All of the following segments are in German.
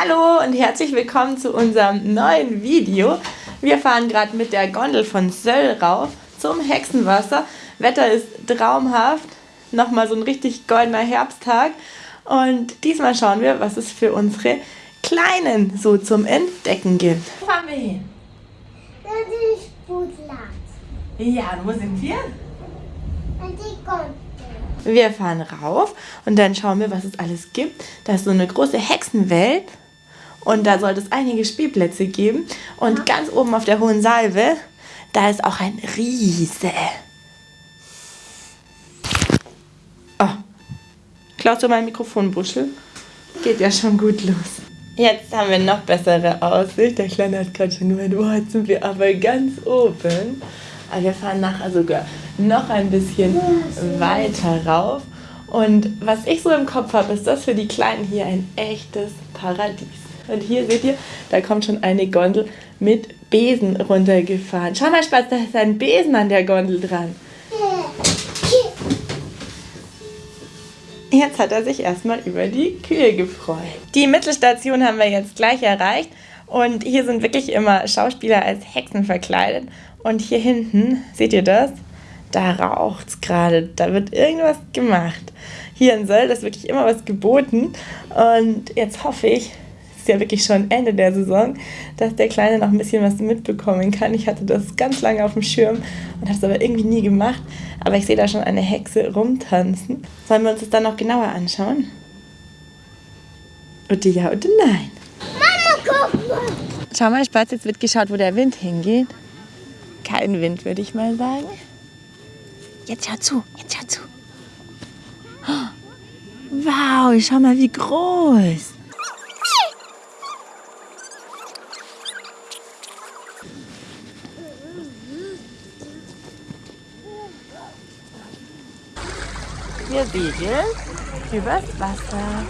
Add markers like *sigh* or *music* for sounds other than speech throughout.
Hallo und herzlich willkommen zu unserem neuen Video. Wir fahren gerade mit der Gondel von Söll rauf zum Hexenwasser. Wetter ist traumhaft, nochmal so ein richtig goldener Herbsttag. Und diesmal schauen wir, was es für unsere Kleinen so zum Entdecken gibt. Wo fahren wir hin? Das ist Sportplatz. Ja, und wo sind wir? Und die Gondel. Wir fahren rauf und dann schauen wir, was es alles gibt. Da ist so eine große Hexenwelt und da sollte es einige Spielplätze geben. Und ganz oben auf der hohen Salve, da ist auch ein Riese. Oh, klaust du mein Mikrofonbuschel? Geht ja schon gut los. Jetzt haben wir noch bessere Aussicht. Der Kleine hat gerade schon gemeint, oh, jetzt sind wir aber ganz oben. Aber wir fahren nachher sogar noch ein bisschen weiter rauf. Und was ich so im Kopf habe, ist das für die Kleinen hier ein echtes Paradies. Und hier seht ihr, da kommt schon eine Gondel mit Besen runtergefahren. Schau mal, Spatz, da ist ein Besen an der Gondel dran. Jetzt hat er sich erstmal über die Kühe gefreut. Die Mittelstation haben wir jetzt gleich erreicht. Und hier sind wirklich immer Schauspieler als Hexen verkleidet. Und hier hinten, seht ihr das? Da raucht es gerade. Da wird irgendwas gemacht. Hier in Söll ist wirklich immer was geboten. Und jetzt hoffe ich, ist ja wirklich schon Ende der Saison, dass der Kleine noch ein bisschen was mitbekommen kann. Ich hatte das ganz lange auf dem Schirm und habe es aber irgendwie nie gemacht. Aber ich sehe da schon eine Hexe rumtanzen. Sollen wir uns das dann noch genauer anschauen? Oder ja oder nein? Mama, guck mal. Schau mal, Spatz, jetzt wird geschaut, wo der Wind hingeht. Kein Wind, würde ich mal sagen. Jetzt schau zu, jetzt schau zu. Wow, schau mal, wie groß. Wir segeln übers Wasser.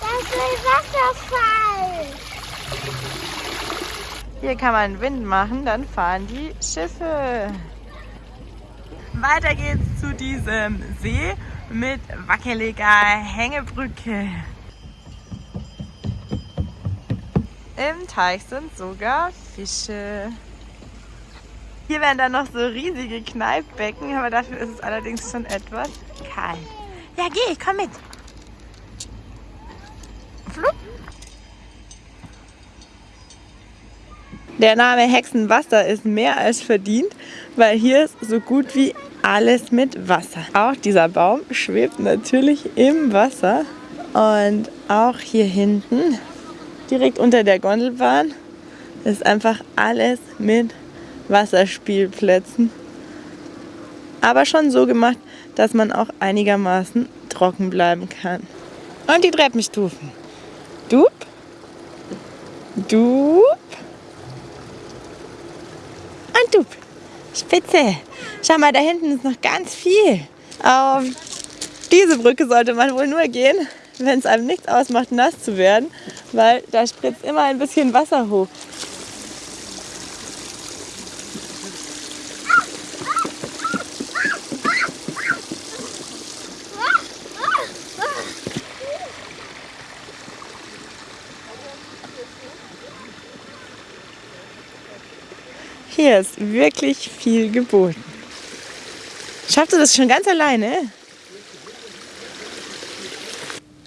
Das ist ein Wasserfall. Hier kann man Wind machen, dann fahren die Schiffe. Weiter geht's zu diesem See mit wackeliger Hängebrücke. Im Teich sind sogar Fische. Hier wären dann noch so riesige Kneippbecken, aber dafür ist es allerdings schon etwas kalt. Ja, geh, komm mit. Flupp. Der Name Hexenwasser ist mehr als verdient, weil hier ist so gut wie alles mit Wasser. Auch dieser Baum schwebt natürlich im Wasser und auch hier hinten, direkt unter der Gondelbahn, ist einfach alles mit Wasserspielplätzen. Aber schon so gemacht, dass man auch einigermaßen trocken bleiben kann. Und die Treppenstufen. Dup, dup und dup. Spitze. Schau mal, da hinten ist noch ganz viel. Auf diese Brücke sollte man wohl nur gehen, wenn es einem nichts ausmacht, nass zu werden, weil da spritzt immer ein bisschen Wasser hoch. Hier ist wirklich viel geboten. Schaffst du das schon ganz alleine?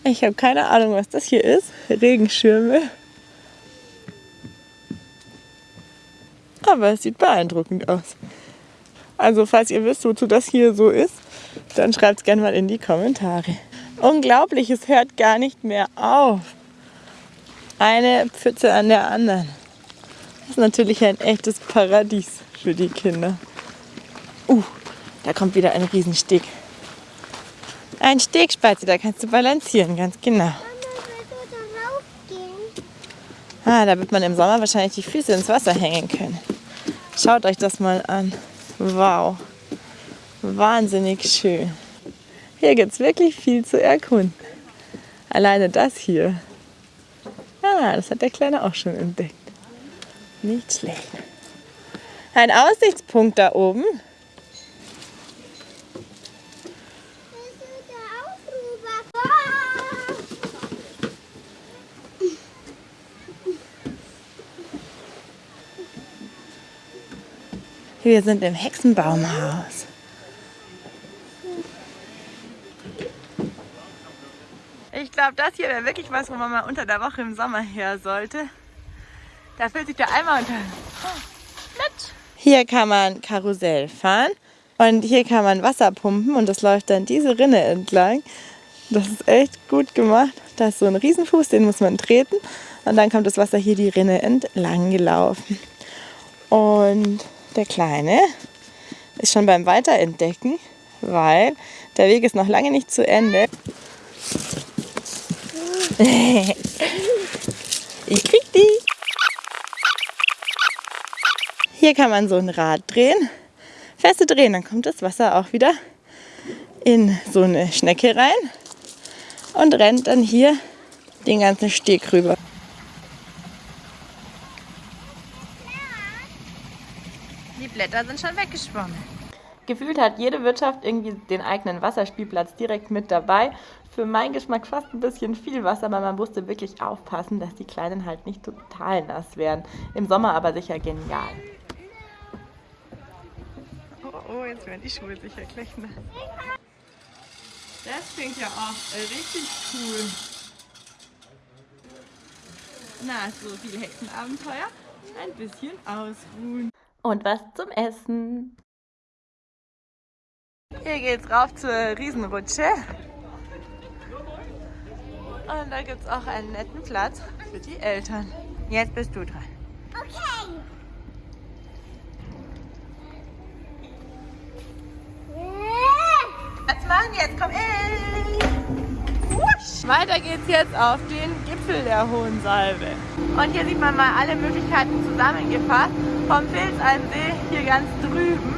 Ich habe keine Ahnung, was das hier ist. Regenschirme. Aber es sieht beeindruckend aus. Also falls ihr wisst, wozu das hier so ist, dann schreibt es gerne mal in die Kommentare. Unglaublich, es hört gar nicht mehr auf. Eine Pfütze an der anderen. Das ist natürlich ein echtes Paradies für die Kinder. Uh, da kommt wieder ein Riesensteg. Ein Stegspatze, da kannst du balancieren, ganz genau. Ah, da wird man im Sommer wahrscheinlich die Füße ins Wasser hängen können. Schaut euch das mal an. Wow. Wahnsinnig schön. Hier gibt es wirklich viel zu erkunden. Alleine das hier. Ah, das hat der Kleine auch schon entdeckt. Nicht schlecht. Ein Aussichtspunkt da oben. Wir sind im Hexenbaumhaus. Ich glaube, das hier wäre wirklich was, wo man mal unter der Woche im Sommer her sollte. Da füllt sich der Eimer unter. Oh, nett. Hier kann man Karussell fahren und hier kann man Wasser pumpen und das läuft dann diese Rinne entlang. Das ist echt gut gemacht. Da ist so ein Riesenfuß, den muss man treten und dann kommt das Wasser hier die Rinne entlang gelaufen. Und der Kleine ist schon beim Weiterentdecken, weil der Weg ist noch lange nicht zu Ende. *laughs* ich krieg die. Hier kann man so ein Rad drehen, feste drehen, dann kommt das Wasser auch wieder in so eine Schnecke rein und rennt dann hier den ganzen Steg rüber. Die Blätter sind schon weggeschwommen. Gefühlt hat jede Wirtschaft irgendwie den eigenen Wasserspielplatz direkt mit dabei. Für meinen Geschmack fast ein bisschen viel Wasser, aber man musste wirklich aufpassen, dass die Kleinen halt nicht total nass werden. Im Sommer aber sicher genial. Oh, jetzt werden die Schuhe sicher gleich nass. Das klingt ja auch richtig cool. Na, so viel Hexenabenteuer. Ein bisschen ausruhen. Und was zum Essen. Hier geht's rauf zur Riesenrutsche. Und da gibt's auch einen netten Platz für die Eltern. Jetzt bist du dran. Okay. Machen jetzt? Komm, ey! Wusch. Weiter geht's jetzt auf den Gipfel der Hohen Salbe. Und hier sieht man mal alle Möglichkeiten zusammengefasst. Vom Pilzalmsee hier ganz drüben.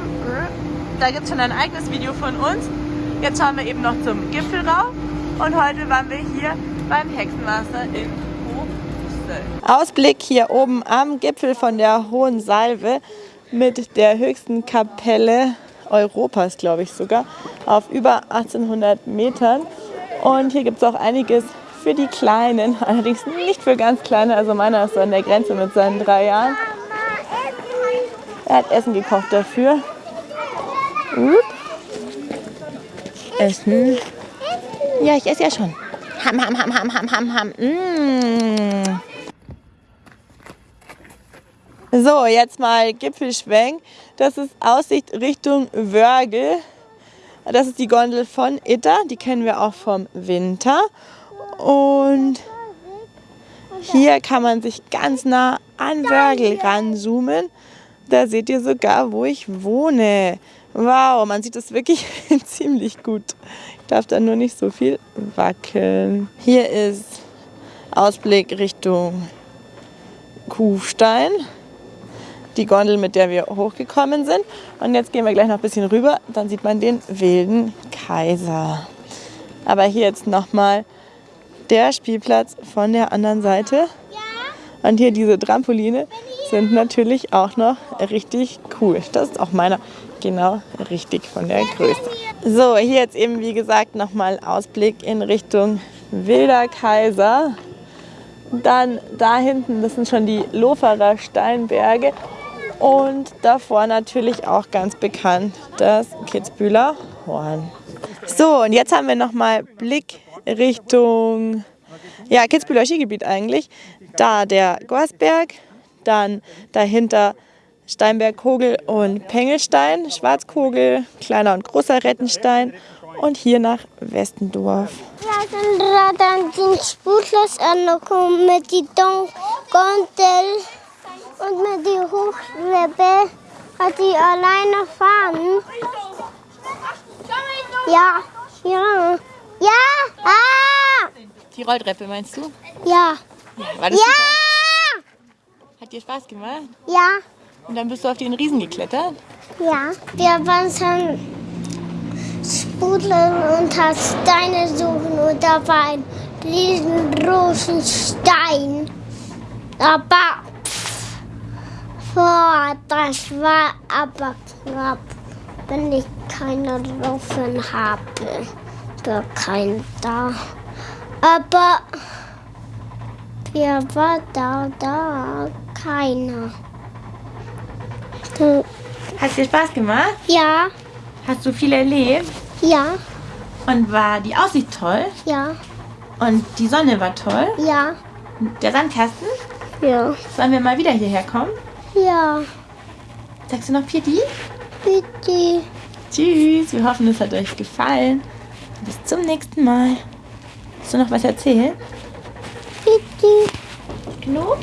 Da gibt es schon ein eigenes Video von uns. Jetzt schauen wir eben noch zum Gipfel rauf. Und heute waren wir hier beim Hexenwasser in Hochsöll. Ausblick hier oben am Gipfel von der Hohen Salve mit der höchsten Kapelle Europas, glaube ich sogar, auf über 1800 Metern. Und hier gibt es auch einiges für die Kleinen, *laughs* allerdings nicht für ganz Kleine. Also meiner ist so an der Grenze mit seinen drei Jahren. Er hat Essen gekocht dafür. Upp. Essen. Ja, ich esse ja schon. Ham, ham, ham, ham, ham, ham, ham. Mmh. So, jetzt mal Gipfelschwenk. Das ist Aussicht Richtung Wörgl. Das ist die Gondel von Itter. Die kennen wir auch vom Winter. Und hier kann man sich ganz nah an Wörgl ranzoomen. Da seht ihr sogar, wo ich wohne. Wow, man sieht es wirklich *laughs* ziemlich gut. Ich darf da nur nicht so viel wackeln. Hier ist Ausblick Richtung Kufstein. Die Gondel, mit der wir hochgekommen sind. Und jetzt gehen wir gleich noch ein bisschen rüber. Dann sieht man den wilden Kaiser. Aber hier jetzt nochmal der Spielplatz von der anderen Seite. Und hier diese Trampoline sind natürlich auch noch richtig cool. Das ist auch meiner genau richtig von der Größe. So, hier jetzt eben wie gesagt nochmal Ausblick in Richtung Wilder Kaiser. Dann da hinten, das sind schon die Loferer Steinberge. Und davor natürlich auch ganz bekannt das Kitzbühler Horn. So, und jetzt haben wir nochmal Blick Richtung ja, Kitzbühler Skigebiet eigentlich. Da der Gorsberg, dann dahinter Steinberg, Kogel und Pengelstein, Schwarzkogel, kleiner und großer Rettenstein und hier nach Westendorf. An den Sputlos angekommen mit die Gondel und mit die Hochschwebe. Hat die alleine fahren? Ja, ja, ja, ah! Die Rolltreppe meinst du? Ja. War das Ja! super? Hat dir Spaß gemacht? Ja, Und dann bist du auf den Riesen geklettert? ja. Wir waren schon Spudeln und hat Steine suchen und da war ein riesengroßen Stein. Aber boah, das war aber knapp, wenn ich keine Rufen habe. War kein da. Aber wer war da? Da keiner. Da Hat dir Spaß gemacht? Ja, Hast du viel erlebt? ja, Und war die Aussicht toll? ja, Und die Sonne war toll? ja, Der Sandkasten? ja, Sollen wir mal wieder hierher kommen? Ja. Sagst du noch Pieti? Bitte. Tschüss, wir hoffen, es hat euch gefallen. Bis zum nächsten Mal. Hast du noch was erzählen? Bitte. Genug?